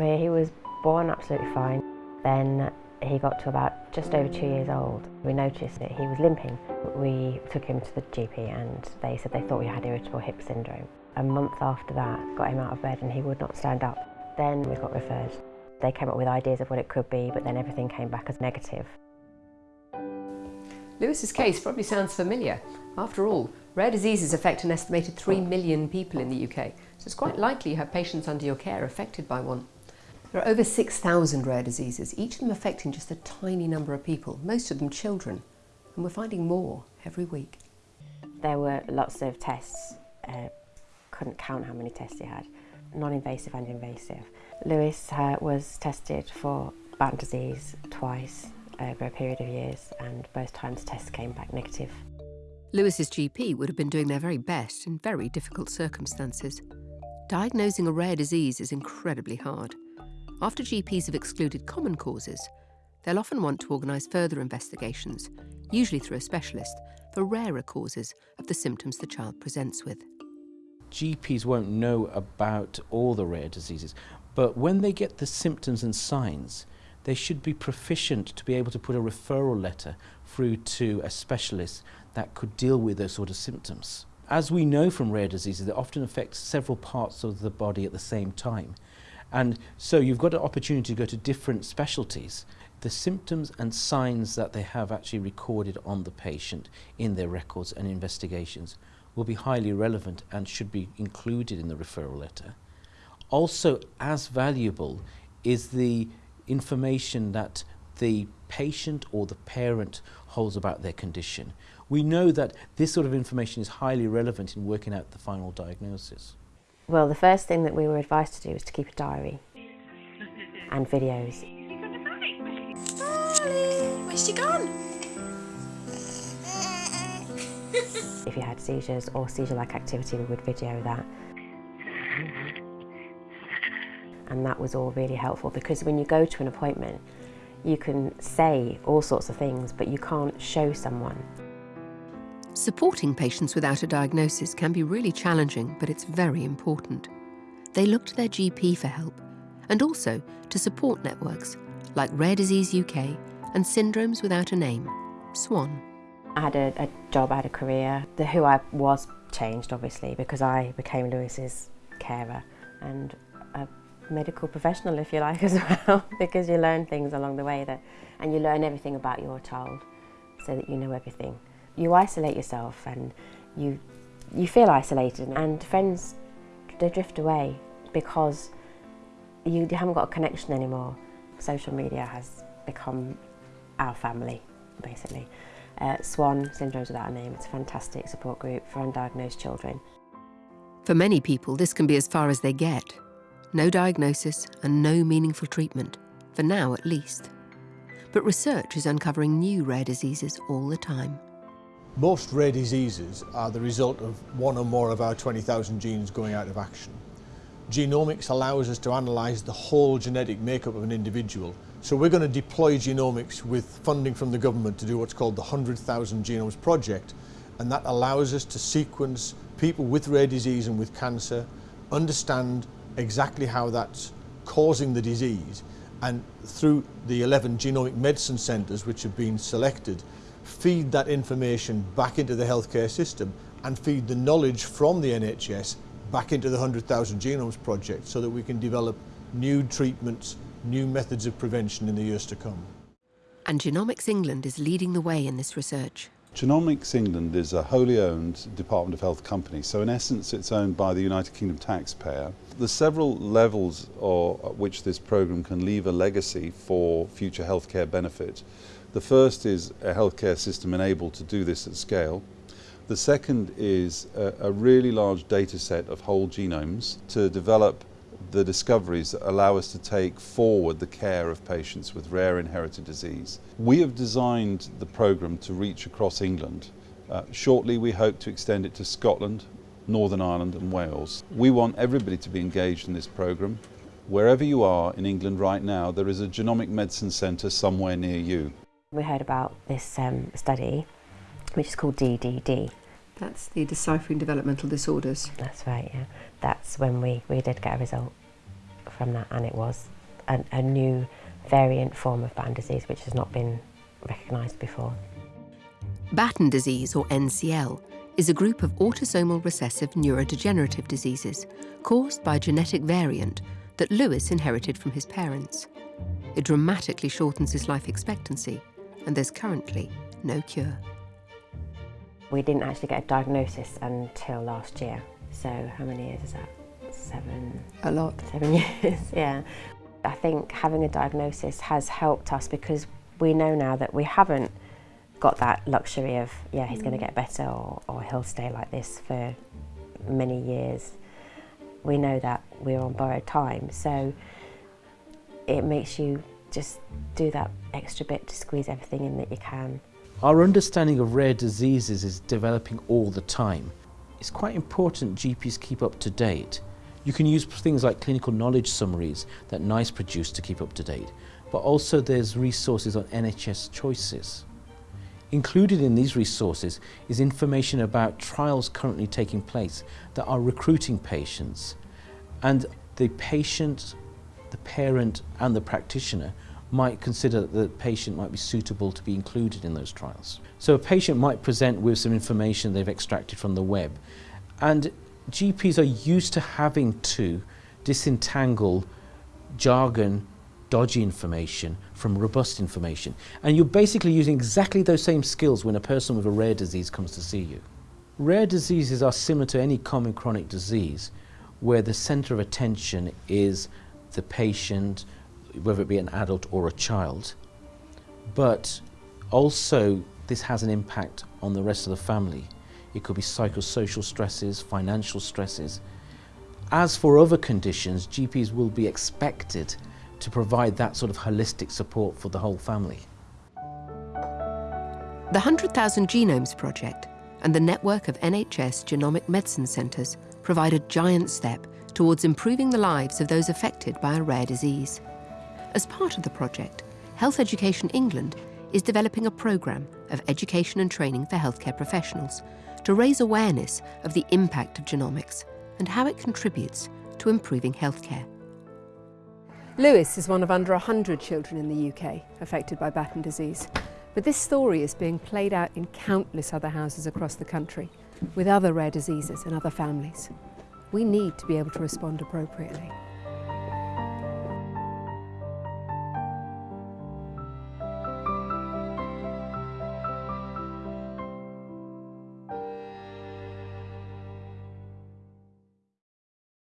Where he was born absolutely fine. Then he got to about just over two years old. We noticed that he was limping. We took him to the GP and they said they thought we had irritable hip syndrome. A month after that, got him out of bed and he would not stand up. Then we got referred. They came up with ideas of what it could be, but then everything came back as negative. Lewis's case probably sounds familiar. After all, rare diseases affect an estimated 3 million people in the UK, so it's quite likely you have patients under your care affected by one. There are over 6,000 rare diseases, each of them affecting just a tiny number of people, most of them children, and we're finding more every week. There were lots of tests, uh, couldn't count how many tests he had, non-invasive and invasive. Lewis uh, was tested for Batten disease twice over a period of years and both times tests came back negative. Lewis's GP would have been doing their very best in very difficult circumstances. Diagnosing a rare disease is incredibly hard. After GPs have excluded common causes, they'll often want to organise further investigations, usually through a specialist, for rarer causes of the symptoms the child presents with. GPs won't know about all the rare diseases, but when they get the symptoms and signs, they should be proficient to be able to put a referral letter through to a specialist that could deal with those sort of symptoms. As we know from rare diseases, they often affect several parts of the body at the same time. And so you've got an opportunity to go to different specialties. The symptoms and signs that they have actually recorded on the patient in their records and investigations will be highly relevant and should be included in the referral letter. Also, as valuable is the information that the patient or the parent holds about their condition. We know that this sort of information is highly relevant in working out the final diagnosis. Well, the first thing that we were advised to do was to keep a diary and videos. Darling, where's she gone? if you had seizures or seizure-like activity, we would video that. And that was all really helpful because when you go to an appointment, you can say all sorts of things, but you can't show someone. Supporting patients without a diagnosis can be really challenging, but it's very important. They look to their GP for help and also to support networks like Rare Disease UK and Syndromes Without a Name, SWAN. I had a, a job, I had a career. The who I was changed, obviously, because I became Lewis's carer and a medical professional, if you like, as well, because you learn things along the way that, and you learn everything about your child so that you know everything. You isolate yourself and you, you feel isolated and friends, they drift away because you haven't got a connection anymore. Social media has become our family, basically. Uh, SWAN, Syndromes Without a Name, it's a fantastic support group for undiagnosed children. For many people, this can be as far as they get. No diagnosis and no meaningful treatment, for now at least. But research is uncovering new rare diseases all the time. Most rare diseases are the result of one or more of our 20,000 genes going out of action. Genomics allows us to analyse the whole genetic makeup of an individual. So we're going to deploy genomics with funding from the government to do what's called the 100,000 Genomes Project. And that allows us to sequence people with rare disease and with cancer, understand exactly how that's causing the disease, and through the 11 genomic medicine centres which have been selected, feed that information back into the healthcare system and feed the knowledge from the NHS back into the 100,000 Genomes Project so that we can develop new treatments, new methods of prevention in the years to come. And Genomics England is leading the way in this research. Genomics England is a wholly owned Department of Health company, so in essence it's owned by the United Kingdom taxpayer. There's several levels at which this programme can leave a legacy for future healthcare benefit. The first is a healthcare system enabled to do this at scale. The second is a, a really large data set of whole genomes to develop the discoveries that allow us to take forward the care of patients with rare inherited disease. We have designed the programme to reach across England. Uh, shortly we hope to extend it to Scotland, Northern Ireland and Wales. We want everybody to be engaged in this programme. Wherever you are in England right now, there is a genomic medicine centre somewhere near you. We heard about this um, study, which is called DDD, that's the Deciphering Developmental Disorders. That's right, yeah. That's when we, we did get a result from that and it was a, a new variant form of Batten disease which has not been recognised before. Batten disease, or NCL, is a group of autosomal recessive neurodegenerative diseases caused by a genetic variant that Lewis inherited from his parents. It dramatically shortens his life expectancy, and there's currently no cure. We didn't actually get a diagnosis until last year. So how many years is that? Seven. A lot. Seven years, yeah. I think having a diagnosis has helped us because we know now that we haven't got that luxury of, yeah, he's going to mm. get better or, or he'll stay like this for many years. We know that we're on borrowed time. So it makes you just do that extra bit to squeeze everything in that you can. Our understanding of rare diseases is developing all the time. It's quite important GPs keep up to date. You can use things like clinical knowledge summaries that NICE produce to keep up to date, but also there's resources on NHS choices. Included in these resources is information about trials currently taking place that are recruiting patients. And the patient, the parent and the practitioner might consider that the patient might be suitable to be included in those trials. So a patient might present with some information they've extracted from the web and GPs are used to having to disentangle jargon dodgy information from robust information. And you're basically using exactly those same skills when a person with a rare disease comes to see you. Rare diseases are similar to any common chronic disease where the center of attention is the patient, whether it be an adult or a child. But also this has an impact on the rest of the family. It could be psychosocial stresses, financial stresses. As for other conditions, GPs will be expected to provide that sort of holistic support for the whole family. The 100,000 Genomes Project and the network of NHS genomic medicine centres provide a giant step towards improving the lives of those affected by a rare disease. As part of the project, Health Education England is developing a programme of education and training for healthcare professionals to raise awareness of the impact of genomics and how it contributes to improving healthcare. Lewis is one of under 100 children in the UK affected by Batten disease. But this story is being played out in countless other houses across the country with other rare diseases and other families. We need to be able to respond appropriately.